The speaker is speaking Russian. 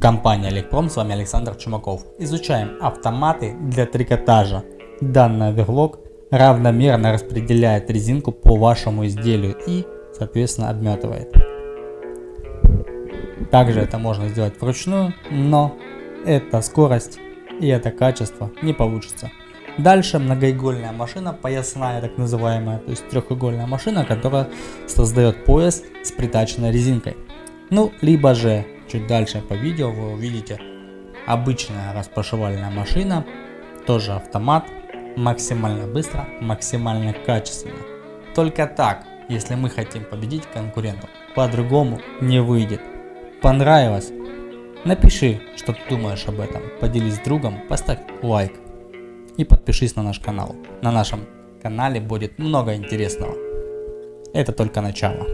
Компания Электрон, с вами Александр Чумаков. Изучаем автоматы для трикотажа. Данный оверлок равномерно распределяет резинку по вашему изделию и, соответственно, обметывает. Также это можно сделать вручную, но эта скорость и это качество не получится. Дальше многоигольная машина, поясная так называемая, то есть трехугольная машина, которая создает пояс с притаченной резинкой. Ну, либо же чуть дальше по видео вы увидите обычная распашивальная машина, тоже автомат, максимально быстро, максимально качественно. Только так, если мы хотим победить конкурентов, по-другому не выйдет. Понравилось? Напиши, что ты думаешь об этом, поделись с другом, поставь лайк и подпишись на наш канал. На нашем канале будет много интересного. Это только начало.